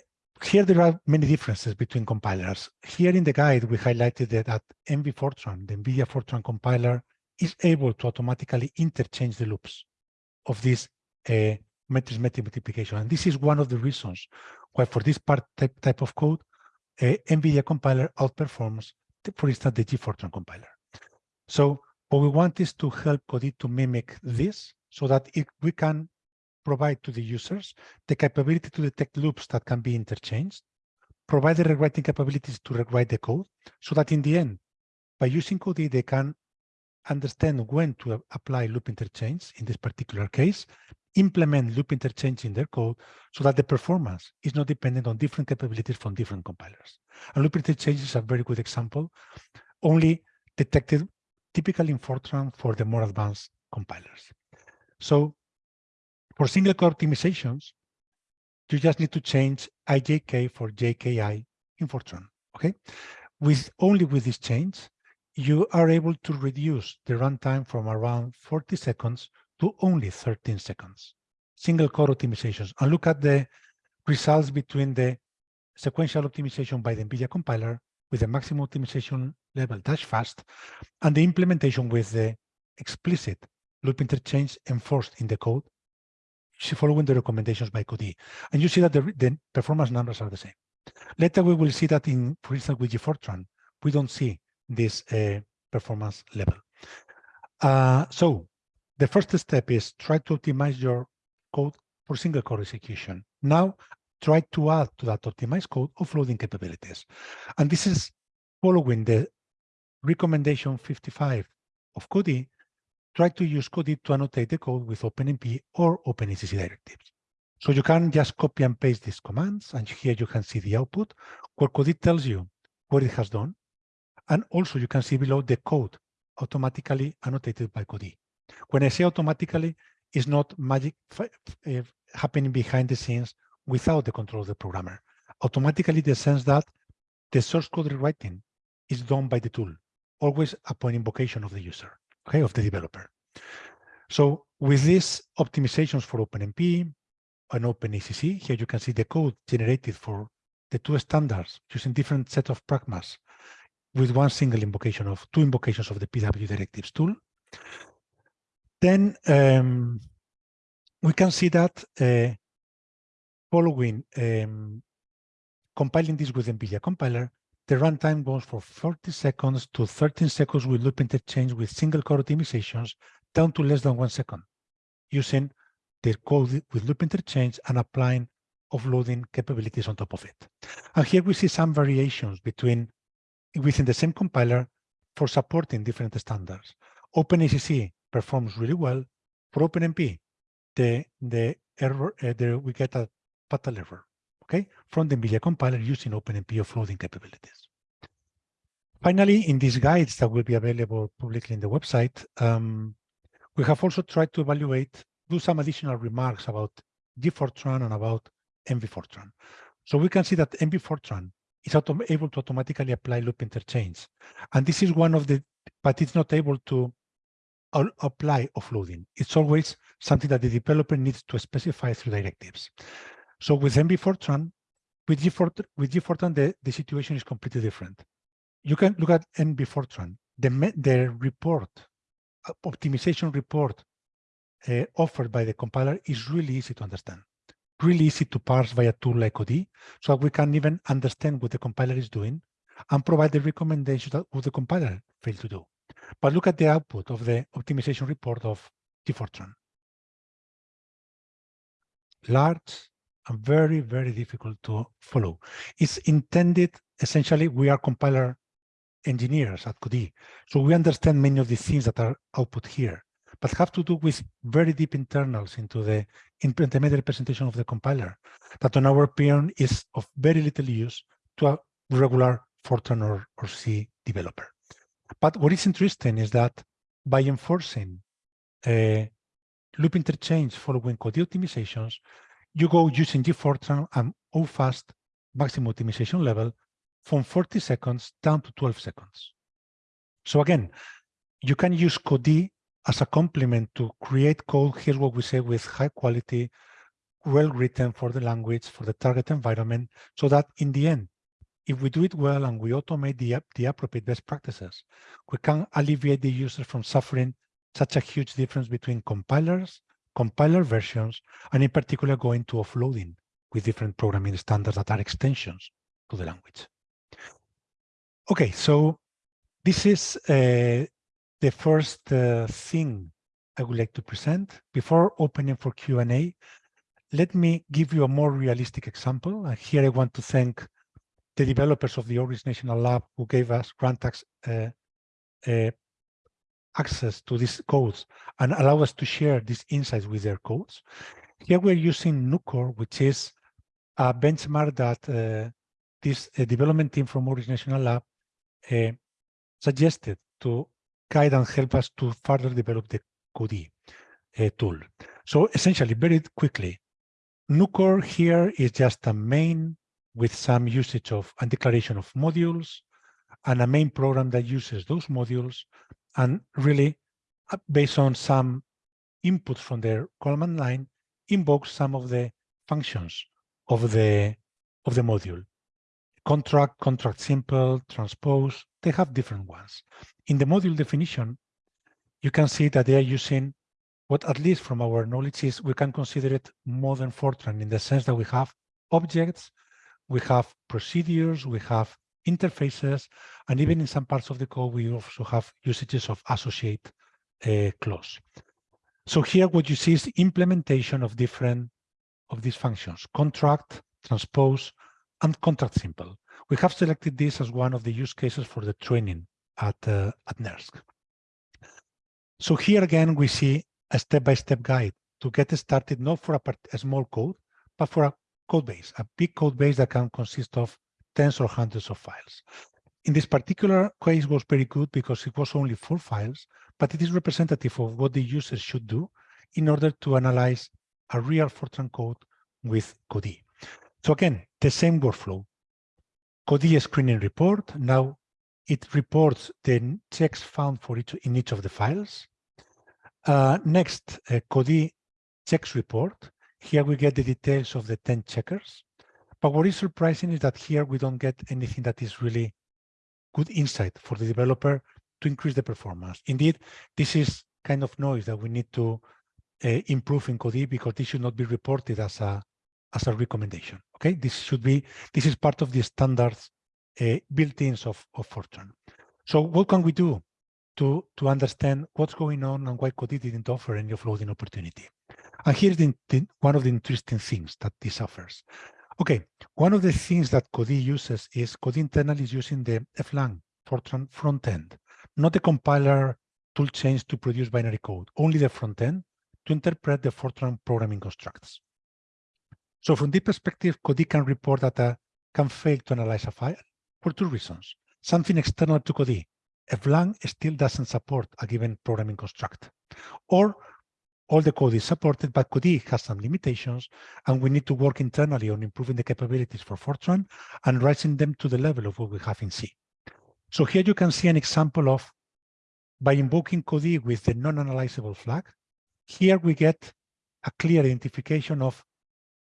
here there are many differences between compilers. Here in the guide, we highlighted that at NV Fortran, the NVIDIA Fortran compiler is able to automatically interchange the loops of this uh, matrix multiplication. And this is one of the reasons why for this part type, type of code, uh, NVIDIA compiler outperforms, the, for instance, the GFortran compiler. So what we want is to help Codee to mimic this so that it, we can provide to the users the capability to detect loops that can be interchanged, provide the rewriting capabilities to rewrite the code, so that in the end, by using Codee, they can understand when to apply loop interchange in this particular case, implement loop interchange in their code so that the performance is not dependent on different capabilities from different compilers. And loop interchange is a very good example, only detected typically in Fortran for the more advanced compilers. So for single core optimizations, you just need to change IJK for JKI in Fortran, okay? With only with this change, you are able to reduce the runtime from around 40 seconds to only 13 seconds. Single core optimizations. And look at the results between the sequential optimization by the NVIDIA compiler with the maximum optimization level dash fast and the implementation with the explicit loop interchange enforced in the code following the recommendations by Codee. And you see that the, the performance numbers are the same. Later, we will see that in, for instance, with GFortran, we don't see this uh, performance level. Uh, so the first step is try to optimize your code for single core execution. Now, try to add to that optimized code offloading capabilities. And this is following the recommendation 55 of Codee try to use Codee to annotate the code with OpenMP or OpenACC directives. So you can just copy and paste these commands, and here you can see the output, where Codee tells you what it has done. And also you can see below the code automatically annotated by Codee. When I say automatically, it's not magic uh, happening behind the scenes without the control of the programmer. Automatically the sense that the source code rewriting is done by the tool, always upon invocation of the user okay, of the developer. So with these optimizations for OpenMP and OpenACC, here you can see the code generated for the two standards using different set of pragmas with one single invocation of two invocations of the PW directives tool. Then um, we can see that uh, following um, compiling this with NVIDIA compiler, the runtime goes from 40 seconds to 13 seconds with loop interchange with single core optimizations down to less than one second using the code with loop interchange and applying offloading capabilities on top of it. And here we see some variations between within the same compiler for supporting different standards. OpenACC performs really well. For OpenMP, the the error uh, the, we get a fatal error. Okay, from the NVIDIA compiler using OpenMP offloading capabilities. Finally, in these guides that will be available publicly in the website, um, we have also tried to evaluate, do some additional remarks about G-Fortran and about NV-Fortran. So we can see that NV-Fortran is able to automatically apply loop interchange. And this is one of the, but it's not able to apply offloading. It's always something that the developer needs to specify through directives. So with NV-Fortran, with G-Fortran, with G-Fortran the, the situation is completely different. You can look at NV-Fortran, the, the report, uh, optimization report uh, offered by the compiler is really easy to understand, really easy to parse via tool like OD, so we can even understand what the compiler is doing and provide the recommendations that what the compiler failed to do. But look at the output of the optimization report of G-Fortran. Large and very, very difficult to follow. It's intended, essentially, we are compiler engineers at Codee, so we understand many of the things that are output here, but have to do with very deep internals into the intermediate representation of the compiler, that on our opinion is of very little use to a regular Fortran or, or C developer. But what is interesting is that by enforcing uh, loop interchange following code optimizations, you go using G-Fortran and OFAST maximum optimization level from 40 seconds down to 12 seconds. So again, you can use Codee as a complement to create code. Here's what we say with high quality, well written for the language, for the target environment, so that in the end, if we do it well and we automate the, the appropriate best practices, we can alleviate the user from suffering such a huge difference between compilers, compiler versions, and in particular going to offloading with different programming standards that are extensions to the language. Okay, so this is uh, the first uh, thing I would like to present. Before opening for Q&A, let me give you a more realistic example. And here I want to thank the developers of the Oak Ridge National Lab who gave us grant uh, uh, access to these codes and allow us to share these insights with their codes. Here we're using NuCCOR, which is a benchmark that uh, this uh, development team from Oak Ridge National Lab uh, suggested to guide and help us to further develop the Codee uh, tool. So essentially, very quickly, NuCCOR here is just a main with some usage of and declaration of modules and a main program that uses those modules and really uh, based on some inputs from their command line invokes some of the functions of the of the module. Contract contract simple transpose they have different ones. In the module definition you can see that they are using what at least from our knowledge is we can consider it modern fortran in the sense that we have objects we have procedures, we have interfaces, and even in some parts of the code, we also have usages of associate uh, clause. So here what you see is implementation of different of these functions, contract, transpose, and contract simple. We have selected this as one of the use cases for the training at, uh, at NERSC. So here again, we see a step-by-step -step guide to get started, not for a, part, a small code, but for a code base, a big code base that can consist of tens or hundreds of files. In this particular case was very good because it was only four files, but it is representative of what the user should do in order to analyze a real Fortran code with Codee. So again, the same workflow. Codee screening report. Now it reports the checks found for each in each of the files. Uh, next, uh, checks report. Here we get the details of the 10 checkers. But what is surprising is that here we don't get anything that is really good insight for the developer to increase the performance. Indeed, this is kind of noise that we need to uh, improve in Codee because this should not be reported as a as a recommendation. Okay, this should be this is part of the standards uh, built-ins of, of Fortran. So what can we do to to understand what's going on and why Codee didn't offer any offloading opportunity? And here's the, the, one of the interesting things that this offers. Okay, one of the things that Codee uses is Codee internally is using the FLang Fortran front end, not the compiler toolchains to produce binary code, only the front end to interpret the Fortran programming constructs. So from this perspective, Codee can report that a can fail to analyze a file for two reasons. Something external to Codee, FLang still doesn't support a given programming construct, or all the code is supported, but Codee has some limitations, and we need to work internally on improving the capabilities for Fortran and raising them to the level of what we have in C. So here you can see an example of, by invoking Codee with the non-analyzable flag, here we get a clear identification of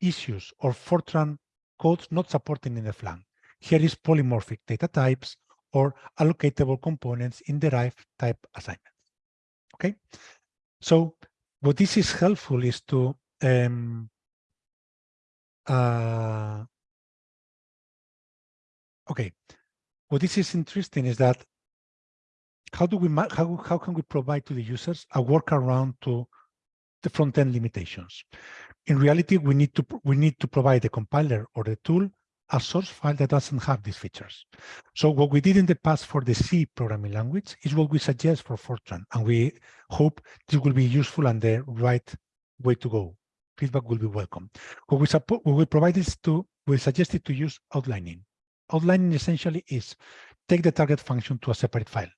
issues or Fortran codes not supporting in the flag. Here is polymorphic data types or allocatable components in derived type assignments. Okay, so what this is helpful is to um, uh, okay. What this is interesting is that how do we how, how can we provide to the users a workaround to the front-end limitations? In reality we need to we need to provide the compiler or the tool a source file that doesn't have these features. So what we did in the past for the C programming language is what we suggest for Fortran, and we hope this will be useful and the right way to go. Feedback will be welcome. What we support, what we provide is to, we suggested to use outlining. Outlining essentially is take the target function to a separate file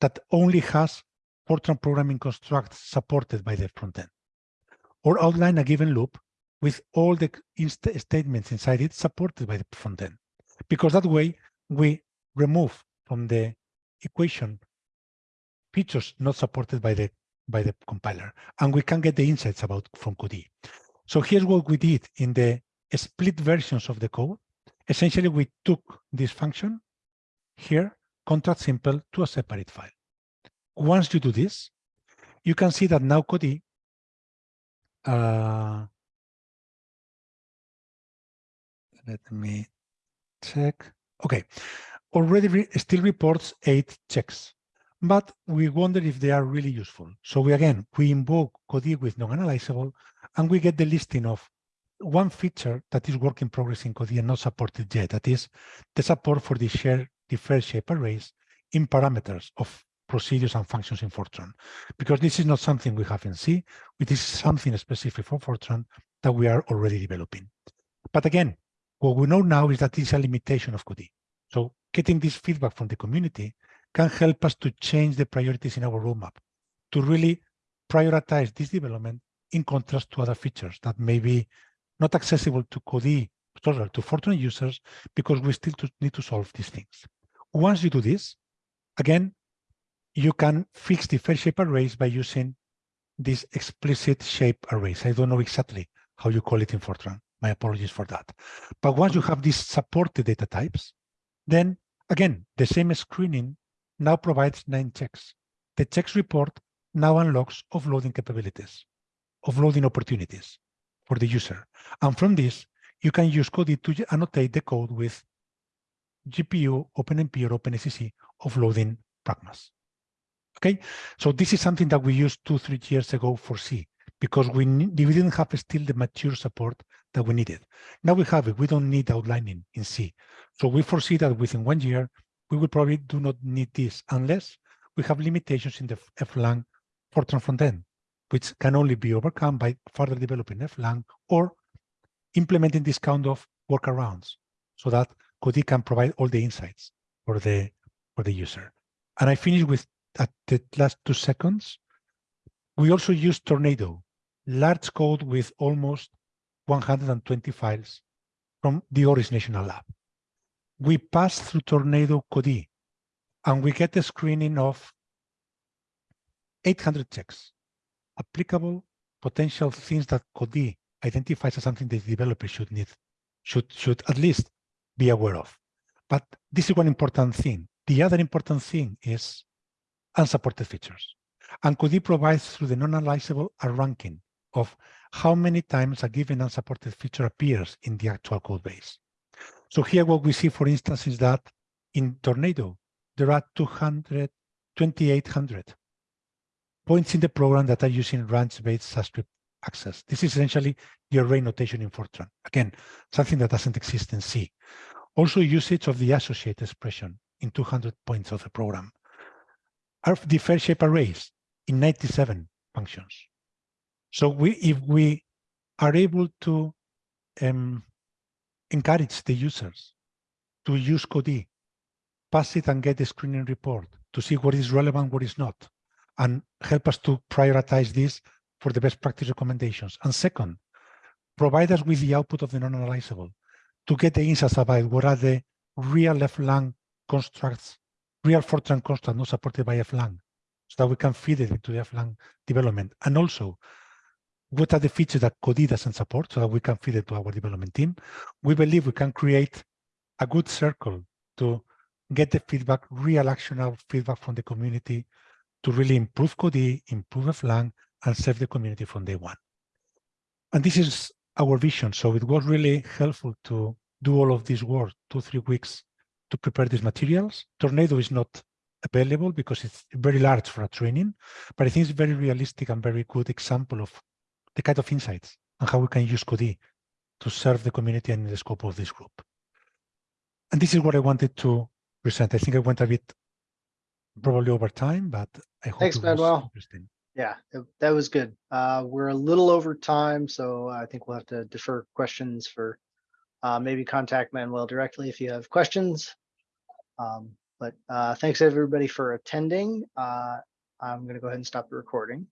that only has Fortran programming constructs supported by the frontend, or outline a given loop with all the statements inside it supported by the front end. Because that way we remove from the equation features not supported by the by the compiler, and we can get the insights about from Codee. So here's what we did in the split versions of the code. Essentially, we took this function here, contract simple, to a separate file. Once you do this, you can see that now Codee uh, let me check. Okay, already re still reports eight checks, but we wonder if they are really useful. So we again, we invoke Codee with non-analyzable, and we get the listing of one feature that is work in progress in Codee and not supported yet. That is the support for the shared deferred shape arrays in parameters of procedures and functions in Fortran. Because this is not something we have in C, it is something specific for Fortran that we are already developing. But again, what we know now is that this is a limitation of Codee. So getting this feedback from the community can help us to change the priorities in our roadmap, to really prioritize this development in contrast to other features that may be not accessible to Codee, sorry, to Fortran users, because we still need to solve these things. Once you do this, again, you can fix the fair shape arrays by using these explicit shape arrays. I don't know exactly how you call it in Fortran. My apologies for that. But once you have these supported data types, then again, the same screening now provides nine checks. The checks report now unlocks offloading capabilities, offloading opportunities for the user. And from this, you can use Codee to annotate the code with GPU, OpenMP, or OpenACC offloading pragmas. Okay, so this is something that we used two, three years ago for C because we, we didn't have still the mature support that we needed. Now we have it. We don't need outlining in C. So we foresee that within one year, we will probably do not need this unless we have limitations in the FLang Fortran front end, which can only be overcome by further developing FLang or implementing this kind of workarounds so that Codee can provide all the insights for the for the user. And I finish with at the last two seconds. We also use Tornado, large code with almost 120 files from the Oak Ridge National Lab. We pass through Tornado Codee and we get a screening of 800 checks, applicable potential things that Codee identifies as something the developer should need, should, should at least be aware of. But this is one important thing. The other important thing is unsupported features. And Codee provides through the non-analyzable a ranking of how many times a given unsupported feature appears in the actual code base. So here what we see, for instance, is that in Tornado, there are 200, 2,800 points in the program that are using ranch-based subscript access. This is essentially the array notation in Fortran. Again, something that doesn't exist in C. Also usage of the associate expression in 200 points of the program. Are the fair shape arrays in 97 functions. So we, if we are able to um, encourage the users to use Codee, pass it and get the screening report to see what is relevant, what is not, and help us to prioritize this for the best practice recommendations. And second, provide us with the output of the non-analyzable to get the insights about what are the real FLang constructs, real Fortran constructs not supported by FLang, so that we can feed it into the FLang development. And also, what are the features that Codee doesn't support so that we can feed it to our development team. We believe we can create a good circle to get the feedback, real actionable feedback from the community to really improve Codee, improve FLang, and serve the community from day one. And this is our vision. So it was really helpful to do all of this work, two, three weeks to prepare these materials. Tornado is not available because it's very large for a training, but I think it's a very realistic and very good example of the kind of insights and how we can use Codee to serve the community and the scope of this group. And this is what I wanted to present. I think I went a bit probably over time, but I hope Thanks, it was Manuel. interesting. Yeah, that was good. Uh, we're a little over time, so I think we'll have to defer questions for uh, maybe contact Manuel directly if you have questions. Um, but uh, thanks everybody for attending. Uh, I'm going to go ahead and stop the recording.